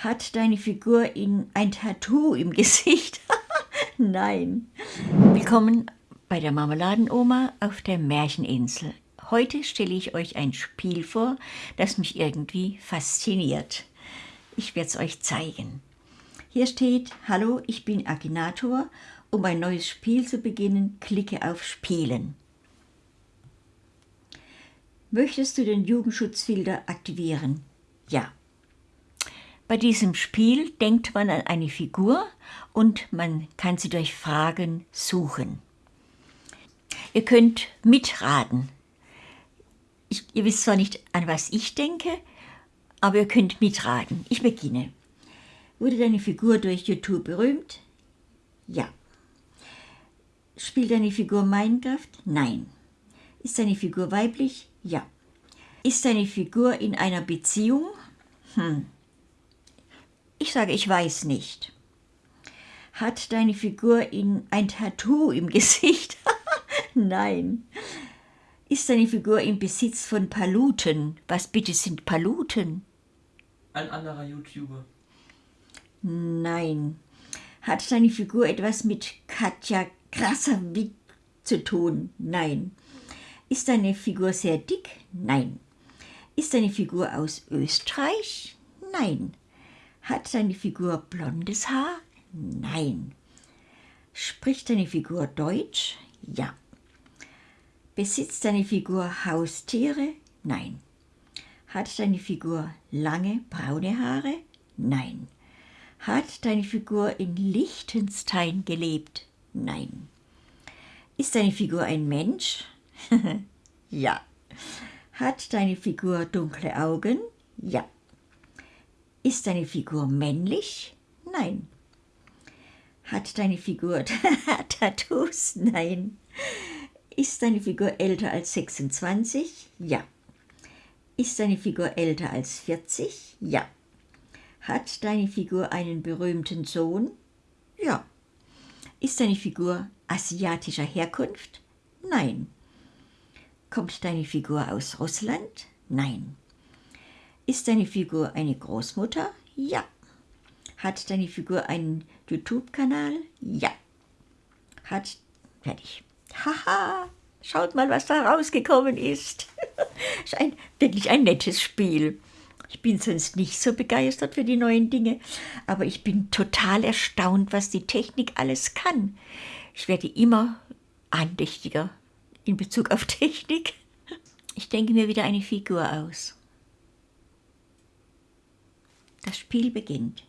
Hat deine Figur in ein Tattoo im Gesicht? Nein. Willkommen bei der Marmeladenoma auf der Märcheninsel. Heute stelle ich euch ein Spiel vor, das mich irgendwie fasziniert. Ich werde es euch zeigen. Hier steht, hallo, ich bin Akinator. Um ein neues Spiel zu beginnen, klicke auf Spielen. Möchtest du den Jugendschutzfilter aktivieren? Ja. Bei diesem Spiel denkt man an eine Figur und man kann sie durch Fragen suchen. Ihr könnt mitraten. Ich, ihr wisst zwar nicht, an was ich denke, aber ihr könnt mitraten. Ich beginne. Wurde deine Figur durch YouTube berühmt? Ja. Spielt deine Figur Minecraft? Nein. Ist deine Figur weiblich? Ja. Ist deine Figur in einer Beziehung? Hm. Ich sage, ich weiß nicht. Hat deine Figur in ein Tattoo im Gesicht? Nein. Ist deine Figur im Besitz von Paluten? Was bitte sind Paluten? Ein anderer YouTuber. Nein. Hat deine Figur etwas mit Katja Krasavic zu tun? Nein. Ist deine Figur sehr dick? Nein. Ist deine Figur aus Österreich? Nein. Hat deine Figur blondes Haar? Nein. Spricht deine Figur Deutsch? Ja. Besitzt deine Figur Haustiere? Nein. Hat deine Figur lange braune Haare? Nein. Hat deine Figur in Liechtenstein gelebt? Nein. Ist deine Figur ein Mensch? ja. Hat deine Figur dunkle Augen? Ja. Ist deine Figur männlich? Nein. Hat deine Figur Tattoos? Nein. Ist deine Figur älter als 26? Ja. Ist deine Figur älter als 40? Ja. Hat deine Figur einen berühmten Sohn? Ja. Ist deine Figur asiatischer Herkunft? Nein. Kommt deine Figur aus Russland? Nein. Ist deine Figur eine Großmutter? Ja. Hat deine Figur einen YouTube-Kanal? Ja. Hat. Fertig. Haha, schaut mal, was da rausgekommen ist. ist ein, wirklich ein nettes Spiel. Ich bin sonst nicht so begeistert für die neuen Dinge, aber ich bin total erstaunt, was die Technik alles kann. Ich werde immer andächtiger in Bezug auf Technik. Ich denke mir wieder eine Figur aus. Das Spiel beginnt.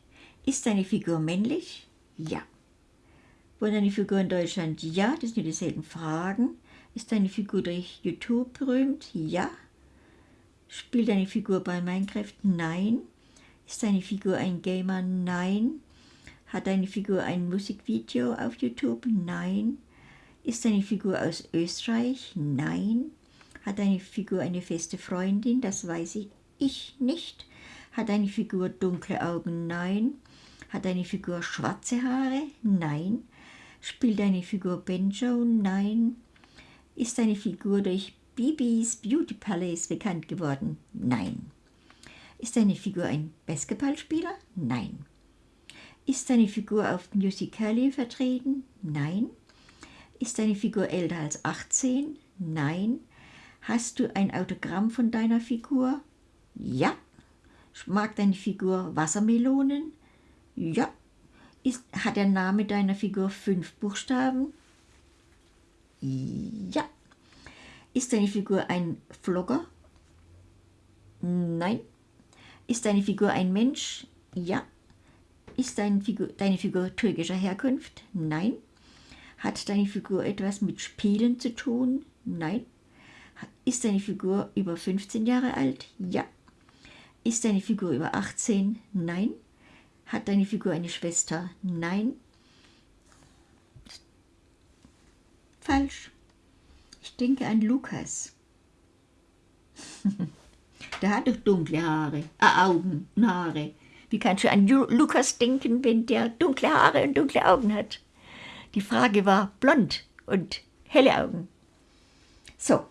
Ist deine Figur männlich? Ja. Wurde deine Figur in Deutschland? Ja, das sind dieselben Fragen. Ist deine Figur durch YouTube berühmt? Ja. Spielt deine Figur bei Minecraft? Nein. Ist deine Figur ein Gamer? Nein. Hat deine Figur ein Musikvideo auf YouTube? Nein. Ist deine Figur aus Österreich? Nein. Hat deine Figur eine feste Freundin? Das weiß ich, ich nicht. Hat deine Figur dunkle Augen? Nein. Hat deine Figur schwarze Haare? Nein. Spielt deine Figur Benjo? Nein. Ist deine Figur durch Bibis Beauty Palace bekannt geworden? Nein. Ist deine Figur ein Basketballspieler? Nein. Ist deine Figur auf Musical.ly vertreten? Nein. Ist deine Figur älter als 18? Nein. Hast du ein Autogramm von deiner Figur? Ja. Mag deine Figur Wassermelonen? Ja. Ist, hat der Name deiner Figur fünf Buchstaben? Ja. Ist deine Figur ein Vlogger? Nein. Ist deine Figur ein Mensch? Ja. Ist deine Figur, deine Figur türkischer Herkunft? Nein. Hat deine Figur etwas mit Spielen zu tun? Nein. Ist deine Figur über 15 Jahre alt? Ja. Ist deine Figur über 18? Nein. Hat deine Figur eine Schwester? Nein. Falsch. Ich denke an Lukas. Der hat doch dunkle Haare, äh, Augen und Haare. Wie kannst du an Lukas denken, wenn der dunkle Haare und dunkle Augen hat? Die Frage war blond und helle Augen. So,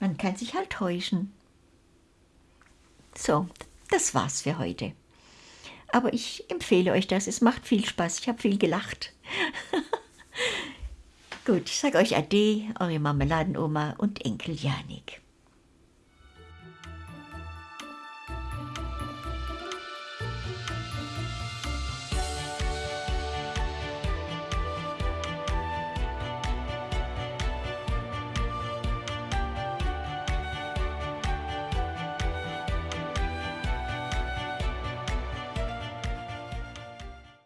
man kann sich halt täuschen. So, das war's für heute. Aber ich empfehle euch das. Es macht viel Spaß. Ich habe viel gelacht. Gut, ich sage euch Ade, eure Marmeladenoma und Enkel Janik.